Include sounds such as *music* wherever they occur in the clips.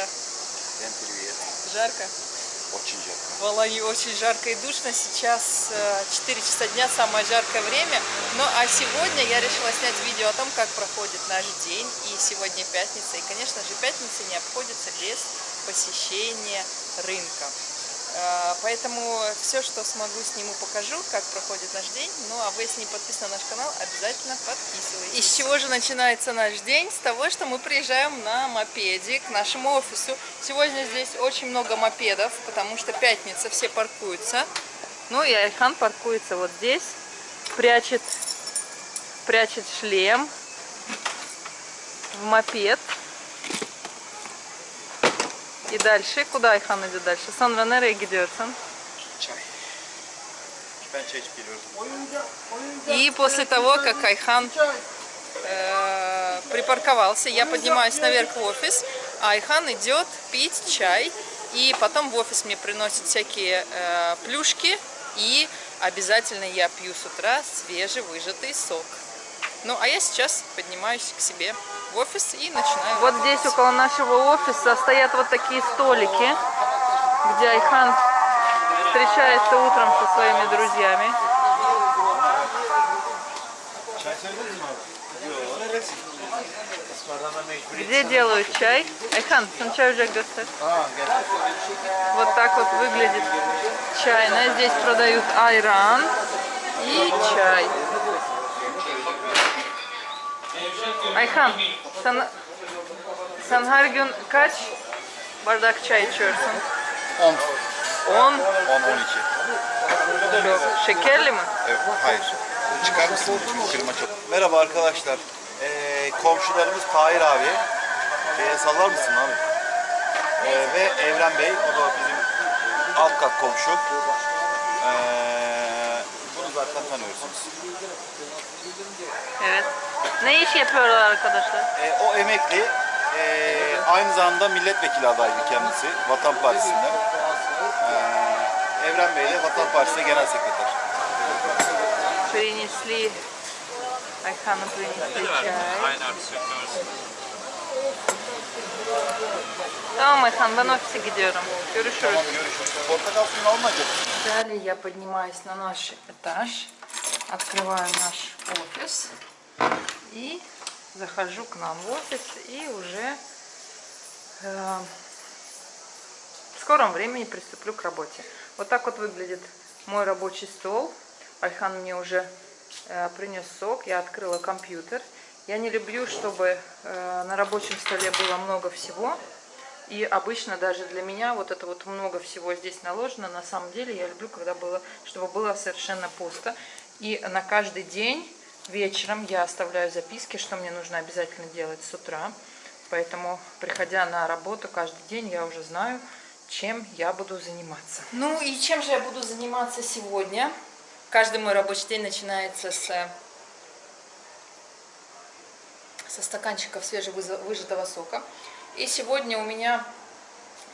друзья. Всем привет. Жарко? Очень жарко. В Алании очень жарко и душно. Сейчас 4 часа дня, самое жаркое время. Ну а сегодня я решила снять видео о том, как проходит наш день. И сегодня пятница. И, конечно же, пятница не обходится без посещения рынка. Э, поэтому все, что смогу, сниму, покажу, как проходит наш день. Ну, а вы, если не подписаны на наш канал, обязательно подписывайтесь. И с чего же начинается наш день? С того, что мы приезжаем на мопеде к нашему офису. Сегодня здесь очень много мопедов, потому что пятница, все паркуются. Ну, и Айхан паркуется вот здесь, прячет, прячет шлем в мопед. И дальше, куда Ayhan идет дальше? Sonra nereye gidiyorsun? Çay. Ben çay içip geliyorum. И после того, как Айхан э, припарковался, я поднимаюсь наверх в офис, а Айхан идет пить чай, и потом в офис мне приносят всякие э, плюшки, и обязательно я пью с утра свежевыжатый сок. Ну, а я сейчас поднимаюсь к себе в офис и начинаю. Вот здесь около нашего офиса стоят вот такие столики, где Айхан встречается утром со своими друзьяами. Где делают чай? Айхан, sen чай уже göster. Вот так вот выглядит чайная. Здесь продают айран и чай. Ayhan, sen, sen her gün kaç bardak çay içiyorsun? 10. 10. 10, 12. Çok. Şekerli mi? Evet, hayır. Çıkar mısın? Çünkü firma çok. Merhaba arkadaşlar. Ee, komşularımız Tahir abi. Şeye sallar mısın abi? Ee, ve Evren Bey. O da bizim alt kat komşu. Ee, bunu zaten tanıyorsunuz. Evet. Ne iş yapıyorlar arkadaşlar? Ee, o emekli. Ee, aynı zamanda milletvekili adaydı kendisi. Vatan Partisi'nden. Ee, Evren Bey de Vatan Partisi Genel Sekreter. Принесли Ayhan'ı принесли чай. Tamam Ayhan ben ofise gidiyorum. Görüşürüz. Tamam görüşürüz. Portakal suyunu almayacak. Далее я поднимаюсь на наш этаж, открываю наш офис И захожу к нам в офис и уже э, в скором времени приступлю к работе. Вот так вот выглядит мой рабочий стол. Альхан мне уже э, принес сок, я открыла компьютер. Я не люблю, чтобы э, на рабочем столе было много всего. И обычно даже для меня вот это вот много всего здесь наложено. На самом деле я люблю, когда было, чтобы было совершенно пусто. И на каждый день вечером я оставляю записки, что мне нужно обязательно делать с утра. Поэтому, приходя на работу каждый день, я уже знаю, чем я буду заниматься. Ну и чем же я буду заниматься сегодня? Каждый мой рабочий день начинается с, со стаканчиков свежевыжатого сока. И сегодня у меня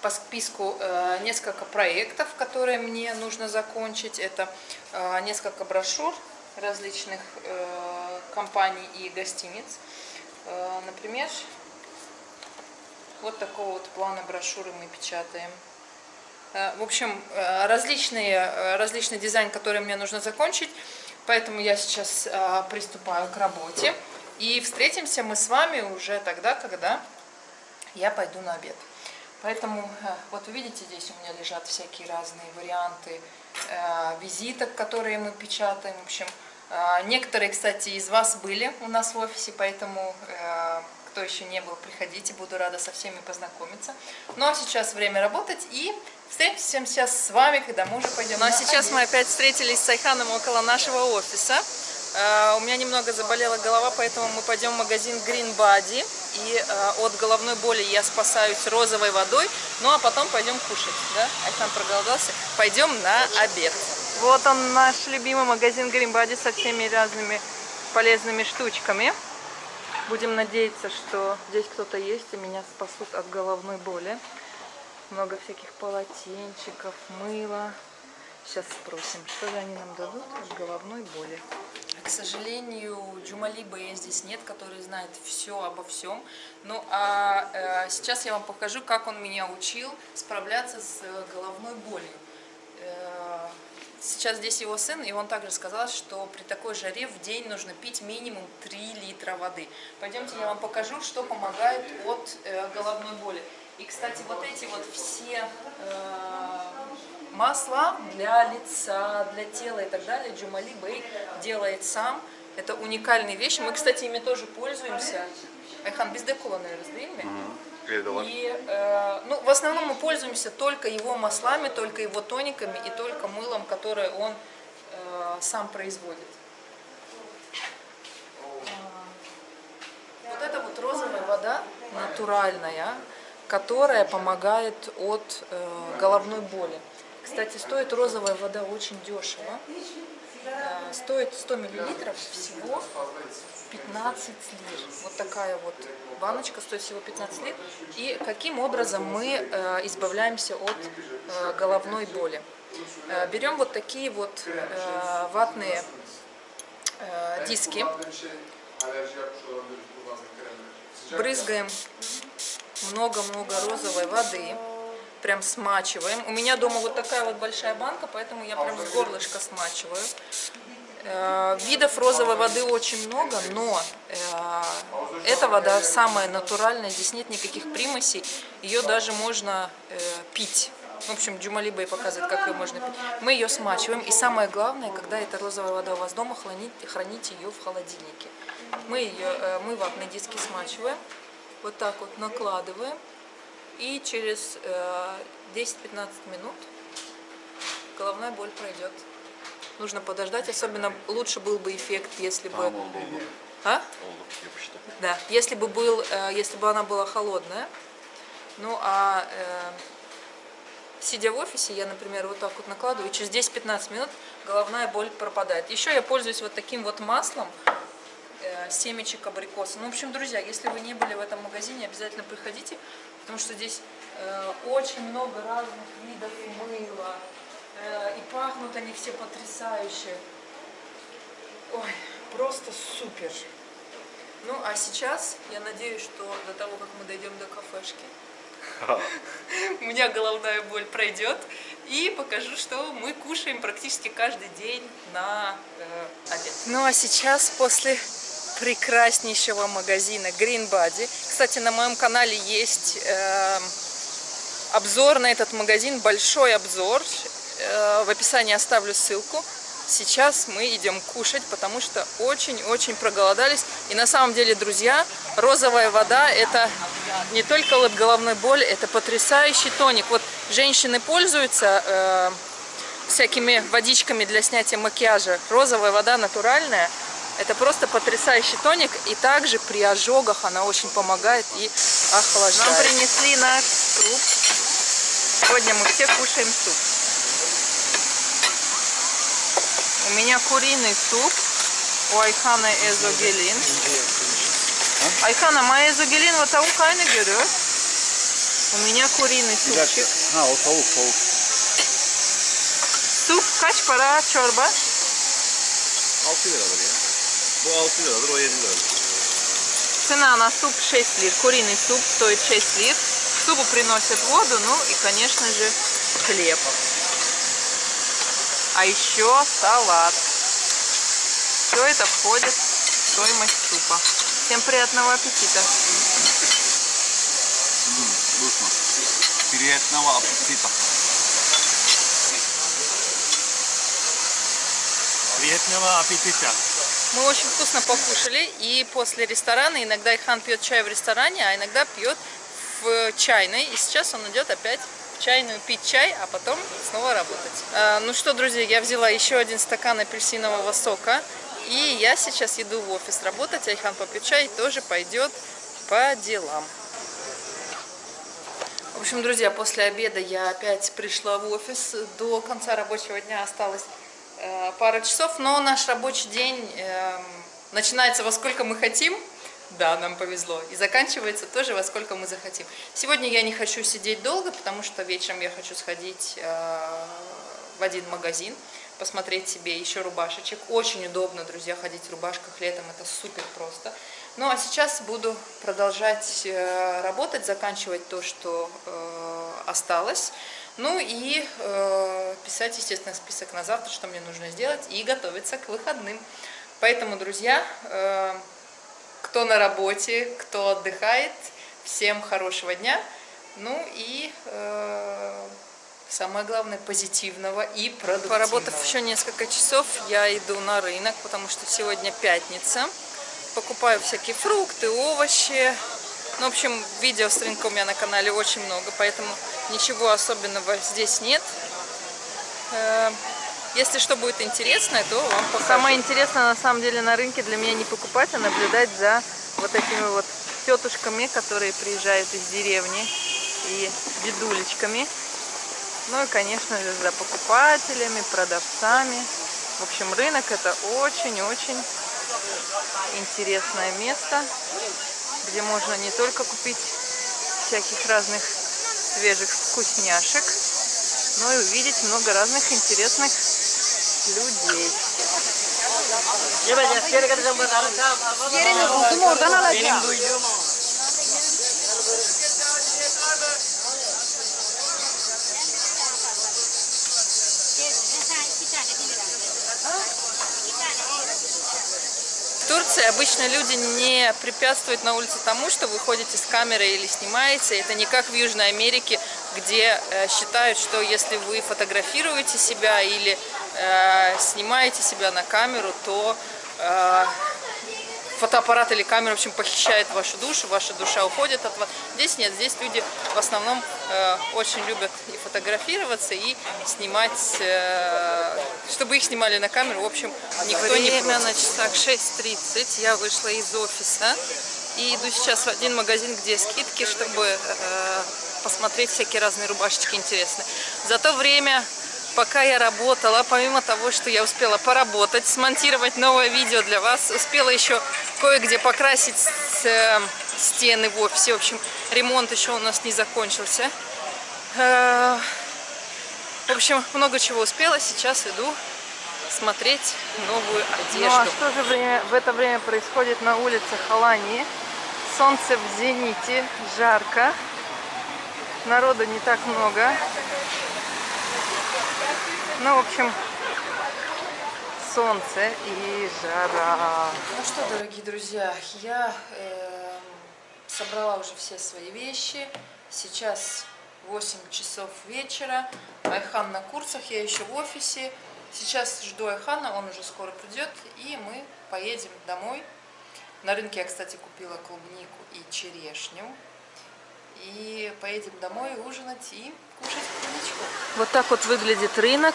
по списку э, несколько проектов, которые мне нужно закончить. Это э, несколько брошюр различных э, компаний и гостиниц. Э, например, вот такого вот плана брошюры мы печатаем. Э, в общем, различные, различный дизайн, который мне нужно закончить. Поэтому я сейчас приступаю к работе. И встретимся мы с вами уже тогда, когда я пойду на обед. Поэтому, вот вы видите, здесь у меня лежат всякие разные варианты визиток, которые мы печатаем. В общем, некоторые, кстати, из вас были у нас в офисе, поэтому, э, кто еще не был, приходите, буду рада со всеми познакомиться. Ну, а сейчас время работать и встретимся сейчас с вами, когда мы уже пойдем Ну, а сейчас обед. мы опять встретились с Айханом около нашего офиса. Э, у меня немного заболела голова, поэтому мы пойдем в магазин Green Body. И э, от головной боли я спасаюсь розовой водой. Ну а потом пойдем кушать. Да? Айхан проголодался. Пойдем на обед. Вот он, наш любимый магазин Body со всеми разными полезными штучками. Будем надеяться, что здесь кто-то есть и меня спасут от головной боли. Много всяких полотенчиков, мыла, Сейчас спросим, что же они нам дадут от головной боли. К сожалению, Джумалиба здесь нет, который знает все обо всем. Ну а э, сейчас я вам покажу, как он меня учил справляться с э, головной болью. Сейчас здесь его сын, и он также сказал, что при такой жаре в день нужно пить минимум 3 литра воды. Пойдемте я вам покажу, что помогает от э, головной боли. И, кстати, вот эти вот все э, масла для лица, для тела и так далее Джумали Бэй делает сам. Это уникальные вещи. Мы, кстати, ими тоже пользуемся. Айхан bizde kullanıyoruz değil mi? Evde var. И, э, ну, в основном мы пользуемся только его маслами, только его тониками и только мылом, которое он э, сам производит. Вот это вот розовая вода натуральная, которая помогает от э, головной боли. Кстати, стоит розовая вода очень дешево. Э, стоит 100 миллилитров всего 15 лир. Вот такая вот баночка стоит всего 15 лир. И каким образом мы э, избавляемся от э, головной боли? Берем вот такие вот ватные диски, брызгаем много-много розовой воды, прям смачиваем. У меня дома вот такая вот большая банка, поэтому я прям с горлышка смачиваю. Э, Видов розовой воды очень много, но э, эта вода самая натуральная, здесь нет никаких примесей, ее даже можно э, пить. В общем, Джумалиба и показывает, как ее можно пить. Мы ее смачиваем, и самое главное, когда эта розовая вода у вас дома, храните, храните ее в холодильнике. Мы, ее, мы ватные диски смачиваем, вот так вот накладываем, и через э, 10-15 минут головная боль пройдет. Нужно подождать, особенно лучше был бы эффект, если бы... А? Yapıştı. Да, если бы, был, э, если бы она была холодная. Ну, а э, сидя в офисе, я, например, вот так вот накладываю, и через 10-15 минут головная боль пропадает. Еще я пользуюсь вот таким вот маслом, э, семечек абрикоса. Ну, в общем, друзья, если вы не были в этом магазине, обязательно приходите, потому что здесь э, очень много разных видов мыла, э, и пахнут они все потрясающе. Ой, просто супер. Ну, а сейчас я надеюсь, что до того, как мы дойдем до кафешки, *laughs* у меня головная боль пройдет. И покажу, что мы кушаем практически каждый день на э, обед. Ну, а сейчас после прекраснейшего магазина Green Body. Кстати, на моем канале есть э, обзор на этот магазин, большой обзор. Э, в описании оставлю ссылку. Сейчас мы идем кушать, потому что очень-очень проголодались. И на самом деле, друзья, розовая вода – это не только от головной боли, это потрясающий тоник. Вот женщины пользуются э, всякими водичками для снятия макияжа. Розовая вода натуральная – это просто потрясающий тоник. И также при ожогах она очень помогает и охлаждает. Нам принесли наш суп. Сегодня мы все кушаем суп. У меня куриный суп, у Ayhan'a ezogelin. Ayhan'a ma ezogelin ve tavuk aynı görüyor. У меня куриный супчик. O tavuk tavuk. Суп para çorba? 6 liradır ya. Bu 6 liradır o 7 liradır. Цена на суп 6 лир. Куриный суп стоит 6 лир. К супу приносят воду, ну и, конечно же, хлеб. А еще салат. Все это входит в стоимость супа. Всем приятного аппетита. Durma. Приятного аппетита. Приятного аппетита. Мы очень вкусно покушали, и после ресторана иногда Ихан пьет чай в ресторане, а иногда пьет в чайной. И сейчас он идет опять в чайную пить чай, а потом снова работать. А, ну что, друзья, я взяла еще один стакан апельсинового сока, и я сейчас иду в офис работать. Айхан попьет чай и тоже пойдет по делам. В общем, друзья, после обеда я опять пришла в офис. До конца рабочего дня осталось пара часов, но наш рабочий день э, начинается во сколько мы хотим. Да, нам повезло. И заканчивается тоже во сколько мы захотим. Сегодня я не хочу сидеть долго, потому что вечером я хочу сходить э, в один магазин, посмотреть себе еще рубашечек. Очень удобно, друзья, ходить в рубашках летом, это супер просто. Ну а сейчас буду продолжать э, работать, заканчивать то, что э, осталось. Ну и э, писать, естественно, список на завтра, что мне нужно сделать, и готовиться к выходным. Поэтому, друзья, э, кто на работе, кто отдыхает, всем хорошего дня. Ну и э, самое главное, позитивного и продуктивного. Поработав еще несколько часов, я иду на рынок, потому что сегодня пятница. Покупаю всякие фрукты, овощи. Ну, в общем, видео с рынка у меня на канале очень много, поэтому ничего особенного здесь нет. Э, если что будет интересное, то вам покажу. Самое интересное на самом деле на рынке для меня не покупать, а наблюдать за вот этими вот тетушками, которые приезжают из деревни и дедулечками. Ну и, конечно же, за покупателями, продавцами. В общем, рынок это очень-очень интересное место, где можно не только купить всяких разных свежих вкусняшек, но и увидеть много разных интересных людей. Yerini buldum oradan alacağım. Турции обычно люди не препятствуют на улице тому, что вы ходите с камерой или снимаете. Это не как в Южной Америке, где э, считают, что если вы фотографируете себя или э, снимаете себя на камеру, то э, фотоаппарат или камера, в общем, похищает вашу душу, ваша душа уходит от вас. Здесь нет, здесь люди в основном э, очень любят и фотографироваться, и снимать, э, чтобы их снимали на камеру, в общем, никто Время не Время на часах 6.30, я вышла из офиса и иду сейчас в один магазин, где скидки, чтобы э, посмотреть всякие разные рубашечки интересные. За то время пока я работала, помимо того, что я успела поработать, смонтировать новое видео для вас, успела еще кое-где покрасить э, стены в офисе. В общем, ремонт еще у нас не закончился. Э, в общем, много чего успела. Сейчас иду смотреть новую одежду. Ну а что же время, в это время происходит на улице Халании? Солнце в зените, жарко. Народу не так много. Ну, в общем, солнце и жара. Ну что, дорогие друзья, я э, собрала уже все свои вещи. Сейчас 8 часов вечера. Айхан на курсах, я еще в офисе. Сейчас жду Айхана, он уже скоро придет, и мы поедем домой. На рынке я, кстати, купила клубнику и черешню. И поедем домой ужинать и кушать клубничку. Вот так вот выглядит рынок.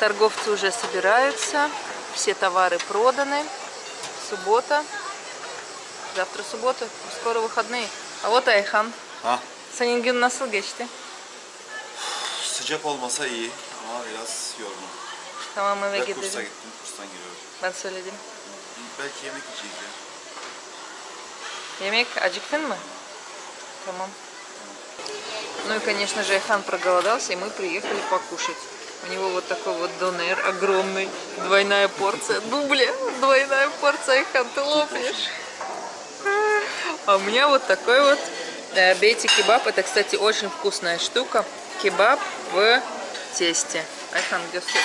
Торговцы уже собираются. Все товары проданы. Суббота. Завтра суббота. Скоро выходные. А вот Ayhan. Ha? Senin gün nasıl geçti? Sıcak olmasa iyi ama biraz yorgun. Tamam eve Ben kursa gidelim. gittim, kurstan geliyorum. Ben söyledim. Belki yemek yiyeceğiz ya. Yemek acıktın mı? Tamam. Ну и, конечно же, Айхан проголодался, и мы приехали покушать. У него вот такой вот донер огромный, двойная порция. Ну, бля, двойная порция, лопнешь. А у меня вот такой вот э, бейти кебаб. Это, кстати, очень вкусная штука. Кебаб в тесте.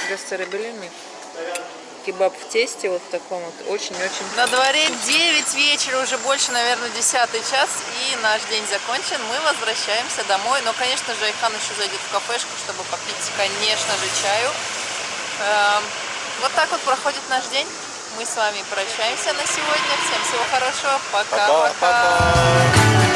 Gösterebilir miyim? Кебаб в тесте, вот в таком вот, очень-очень. На дворе 9 вечера, уже больше, наверное, 10 час, и наш день закончен. Мы возвращаемся домой, но, конечно же, Айхан еще зайдет в кафешку, чтобы попить, конечно же, чаю. Эм, вот так вот проходит наш день. Мы с вами прощаемся на сегодня. Всем всего хорошего. Пока-пока.